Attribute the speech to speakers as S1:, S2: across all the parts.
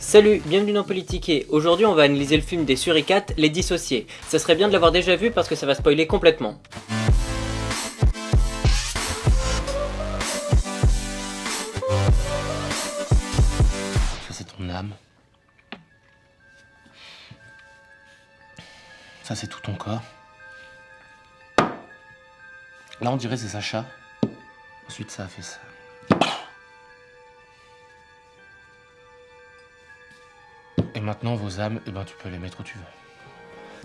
S1: Salut, bienvenue dans Politiquer. Aujourd'hui on va analyser le film des suricates, Les Dissociés. Ça serait bien de l'avoir déjà vu parce que ça va spoiler complètement.
S2: Ça c'est ton âme. Ça c'est tout ton corps. Là on dirait c'est Sacha. Ensuite ça a fait ça. Et maintenant vos âmes, eh ben tu peux les mettre où tu veux.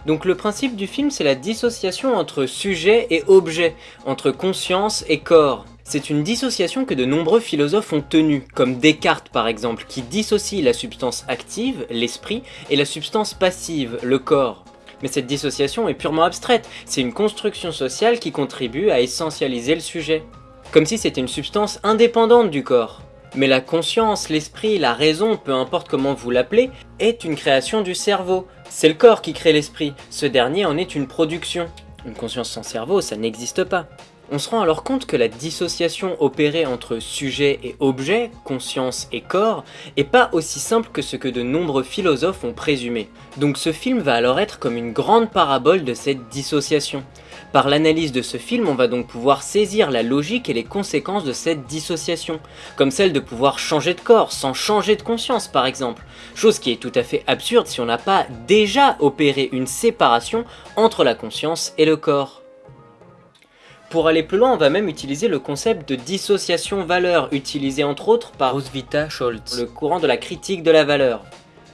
S1: Donc le principe du film c'est la dissociation entre sujet et objet, entre conscience et corps. C'est une dissociation que de nombreux philosophes ont tenue, comme Descartes par exemple, qui dissocie la substance active, l'esprit, et la substance passive, le corps. Mais cette dissociation est purement abstraite, c'est une construction sociale qui contribue à essentialiser le sujet. Comme si c'était une substance indépendante du corps. Mais la conscience, l'esprit, la raison, peu importe comment vous l'appelez, est une création du cerveau. C'est le corps qui crée l'esprit, ce dernier en est une production. Une conscience sans cerveau, ça n'existe pas. On se rend alors compte que la dissociation opérée entre sujet et objet, conscience et corps, est pas aussi simple que ce que de nombreux philosophes ont présumé. Donc ce film va alors être comme une grande parabole de cette dissociation. Par l'analyse de ce film, on va donc pouvoir saisir la logique et les conséquences de cette dissociation, comme celle de pouvoir changer de corps sans changer de conscience par exemple, chose qui est tout à fait absurde si on n'a pas déjà opéré une séparation entre la conscience et le corps. Pour aller plus loin, on va même utiliser le concept de dissociation valeur, utilisé entre autres par Roswitha Scholz, le courant de la critique de la valeur.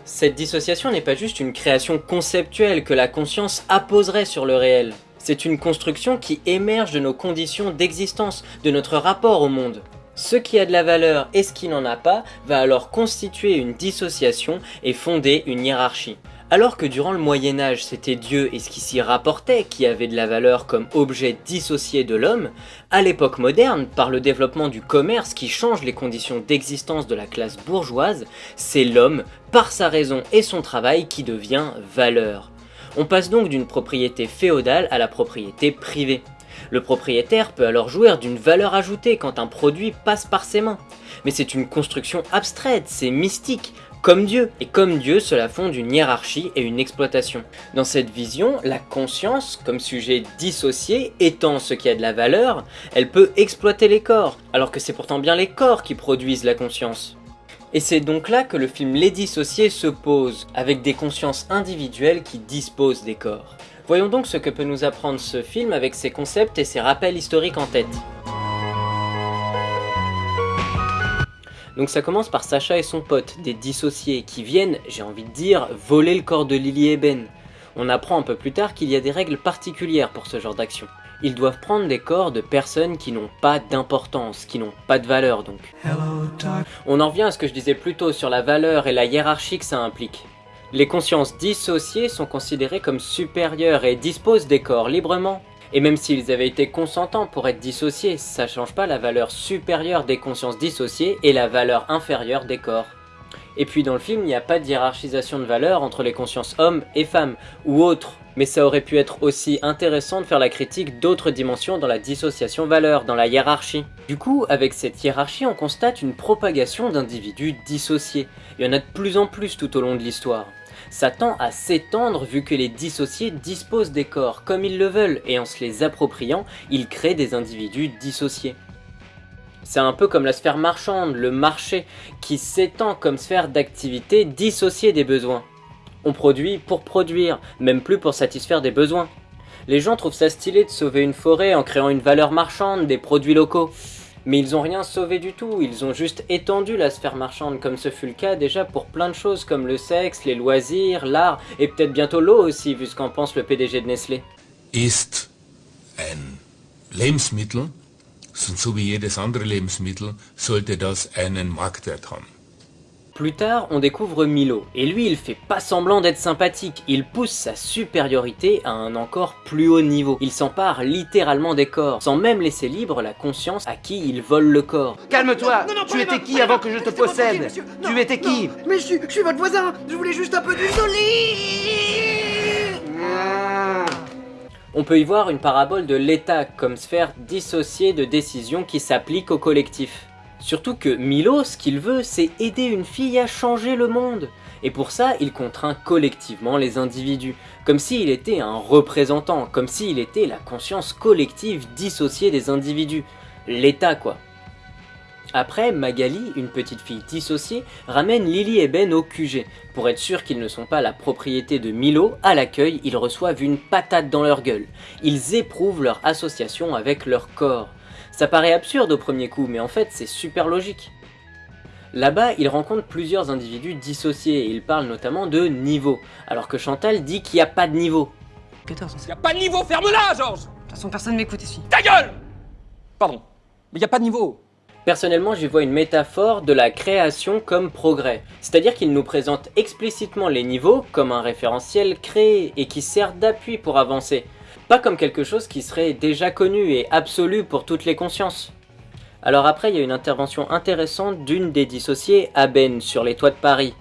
S1: Cette dissociation n'est pas juste une création conceptuelle que la conscience apposerait sur le réel. C'est une construction qui émerge de nos conditions d'existence, de notre rapport au monde. Ce qui a de la valeur et ce qui n'en a pas va alors constituer une dissociation et fonder une hiérarchie. Alors que durant le Moyen-Âge, c'était Dieu et ce qui s'y rapportait qui avait de la valeur comme objet dissocié de l'homme, à l'époque moderne, par le développement du commerce qui change les conditions d'existence de la classe bourgeoise, c'est l'homme, par sa raison et son travail, qui devient valeur. On passe donc d'une propriété féodale à la propriété privée. Le propriétaire peut alors jouir d'une valeur ajoutée quand un produit passe par ses mains. Mais c'est une construction abstraite, c'est mystique, comme Dieu. Et comme Dieu, cela fonde une hiérarchie et une exploitation. Dans cette vision, la conscience, comme sujet dissocié, étant ce qui a de la valeur, elle peut exploiter les corps, alors que c'est pourtant bien les corps qui produisent la conscience. Et c'est donc là que le film Les Dissociés se pose, avec des consciences individuelles qui disposent des corps. Voyons donc ce que peut nous apprendre ce film avec ses concepts et ses rappels historiques en tête. Donc ça commence par Sacha et son pote, des dissociés, qui viennent, j'ai envie de dire, voler le corps de Lily et Ben. On apprend un peu plus tard qu'il y a des règles particulières pour ce genre d'action. Ils doivent prendre des corps de personnes qui n'ont pas d'importance, qui n'ont pas de valeur donc. On en revient à ce que je disais plus tôt sur la valeur et la hiérarchie que ça implique. Les consciences dissociées sont considérées comme supérieures et disposent des corps librement. Et même s'ils avaient été consentants pour être dissociés, ça change pas la valeur supérieure des consciences dissociées et la valeur inférieure des corps. Et puis dans le film, il n'y a pas de hiérarchisation de valeur entre les consciences hommes et femmes, ou autres, mais ça aurait pu être aussi intéressant de faire la critique d'autres dimensions dans la dissociation valeur, dans la hiérarchie. Du coup, avec cette hiérarchie, on constate une propagation d'individus dissociés. Il y en a de plus en plus tout au long de l'histoire. Ça tend à s'étendre vu que les dissociés disposent des corps comme ils le veulent et en se les appropriant, ils créent des individus dissociés. C'est un peu comme la sphère marchande, le marché, qui s'étend comme sphère d'activité dissociée des besoins. On produit pour produire, même plus pour satisfaire des besoins. Les gens trouvent ça stylé de sauver une forêt en créant une valeur marchande, des produits locaux. Mais ils ont rien sauvé du tout, ils ont juste étendu la sphère marchande comme ce fut le cas déjà pour plein de choses comme le sexe, les loisirs, l'art et peut-être bientôt l'eau aussi vu ce qu'en pense le PDG de Nestlé.
S3: Ist ein Lebensmittel, so wie jedes andere Lebensmittel, sollte das einen Marktwert haben.
S1: Plus tard, on découvre Milo, et lui il fait pas semblant d'être sympathique, il pousse sa supériorité à un encore plus haut niveau. Il s'empare littéralement des corps, sans même laisser libre la conscience à qui il vole le corps.
S4: Calme-toi. Tu étais qui avant que je te possède? Tu étais qui?
S5: Mais je suis, je suis votre voisin. Je voulais juste un peu d'huile d'olive
S1: On peut y voir une parabole de l'État comme sphère dissociée de décisions qui s'appliquent au collectif. Surtout que Milo, ce qu'il veut, c'est aider une fille à changer le monde. Et pour ça, il contraint collectivement les individus, comme s'il était un représentant, comme s'il était la conscience collective dissociée des individus. L'État quoi. Après, Magali, une petite fille dissociée, ramène Lily et Ben au QG. Pour être sûr qu'ils ne sont pas la propriété de Milo, à l'accueil, ils reçoivent une patate dans leur gueule. Ils éprouvent leur association avec leur corps. Ça paraît absurde au premier coup, mais en fait c'est super logique. Là-bas, ils rencontrent plusieurs individus dissociés et ils parlent notamment de niveau, alors que Chantal dit qu'il n'y a pas de niveau.
S6: 14. Y a pas de niveau, ferme-la, Georges
S7: De toute façon, personne m'écoute ici.
S6: Ta gueule Pardon, mais y a pas de niveau.
S1: Personnellement, j'y vois une métaphore de la création comme progrès. C'est-à-dire qu'il nous présente explicitement les niveaux comme un référentiel créé et qui sert d'appui pour avancer. Pas comme quelque chose qui serait déjà connu et absolu pour toutes les consciences. Alors après, il y a une intervention intéressante d'une des dissociées, Ben sur les toits de Paris.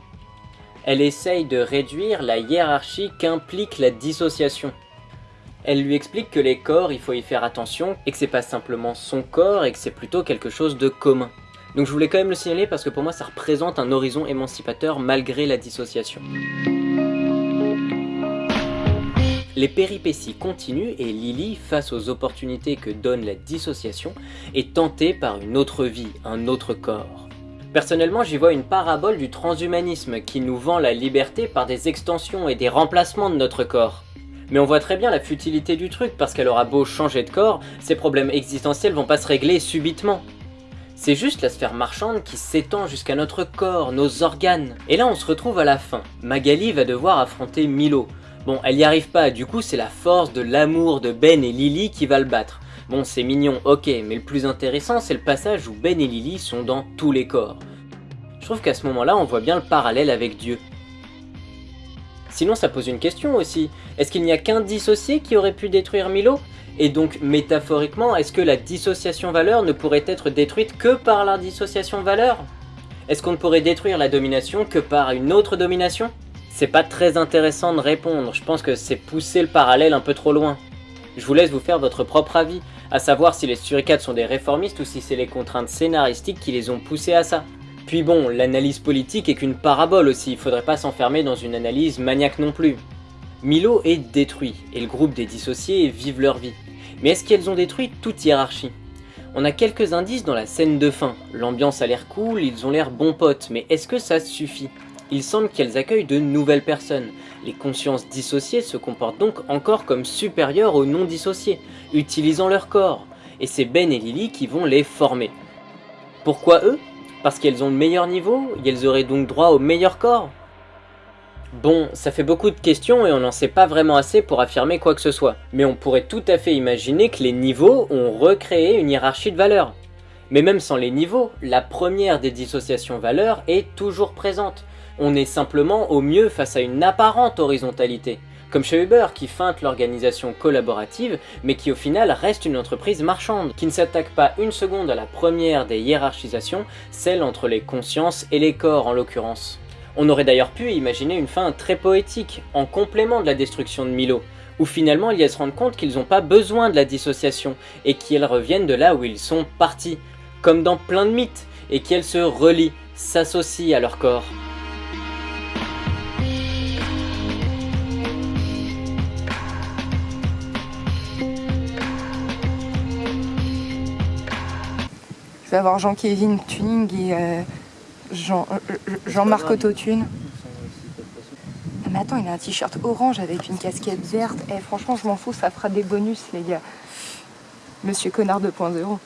S1: Elle essaye de réduire la hiérarchie qu'implique la dissociation. Elle lui explique que les corps, il faut y faire attention, et que c'est pas simplement son corps, et que c'est plutôt quelque chose de commun. Donc je voulais quand même le signaler parce que pour moi ça représente un horizon émancipateur malgré la dissociation. Les péripéties continuent et Lily, face aux opportunités que donne la dissociation, est tentée par une autre vie, un autre corps. Personnellement, j'y vois une parabole du transhumanisme qui nous vend la liberté par des extensions et des remplacements de notre corps. Mais on voit très bien la futilité du truc parce qu'elle aura beau changer de corps, ses problèmes existentiels vont pas se régler subitement. C'est juste la sphère marchande qui s'étend jusqu'à notre corps, nos organes. Et là on se retrouve à la fin. Magali va devoir affronter Milo, Bon, elle y arrive pas, du coup c'est la force de l'amour de Ben et Lily qui va le battre. Bon, c'est mignon, ok, mais le plus intéressant c'est le passage où Ben et Lily sont dans tous les corps. Je trouve qu'à ce moment-là, on voit bien le parallèle avec Dieu. Sinon, ça pose une question aussi. Est-ce qu'il n'y a qu'un dissocié qui aurait pu détruire Milo? Et donc, métaphoriquement, est-ce que la dissociation valeur ne pourrait être détruite que par la dissociation valeur? Est-ce qu'on ne pourrait détruire la domination que par une autre domination? C'est pas très intéressant de répondre, je pense que c'est pousser le parallèle un peu trop loin. Je vous laisse vous faire votre propre avis, à savoir si les suricates sont des réformistes ou si c'est les contraintes scénaristiques qui les ont poussés à ça. Puis bon, l'analyse politique est qu'une parabole aussi, il faudrait pas s'enfermer dans une analyse maniaque non plus. Milo est détruit, et le groupe des dissociés vivent leur vie. Mais est-ce qu'elles ont détruit toute hiérarchie? On a quelques indices dans la scène de fin, l'ambiance a l'air cool, ils ont l'air bons potes, mais est-ce que ça suffit? Il semble qu'elles accueillent de nouvelles personnes. Les consciences dissociées se comportent donc encore comme supérieures aux non dissociées, utilisant leur corps, et c'est Ben et Lily qui vont les former. Pourquoi eux? Parce qu'elles ont le meilleur niveau et elles auraient donc droit au meilleur corps. Bon, ça fait beaucoup de questions et on n'en sait pas vraiment assez pour affirmer quoi que ce soit, mais on pourrait tout à fait imaginer que les niveaux ont recréé une hiérarchie de valeurs. Mais même sans les niveaux, la première des dissociations valeurs est toujours présente, on est simplement au mieux face à une apparente horizontalité, comme chez Uber qui feinte l'organisation collaborative, mais qui au final reste une entreprise marchande, qui ne s'attaque pas une seconde à la première des hiérarchisations, celle entre les consciences et les corps en l'occurrence. On aurait d'ailleurs pu imaginer une fin très poétique, en complément de la destruction de Milo, où finalement ils se rendent compte qu'ils n'ont pas besoin de la dissociation, et qu'ils reviennent de là où ils sont partis, comme dans plein de mythes, et qu'elles se relient, s'associent à leur corps.
S7: Je vais avoir Jean-Kévin Tuning et euh, Jean, euh, Jean-Marc Autotune. Mais attends, il a un t-shirt orange avec une casquette verte. Eh, franchement, je m'en fous, ça fera des bonus, les gars. Monsieur Connard 2.0.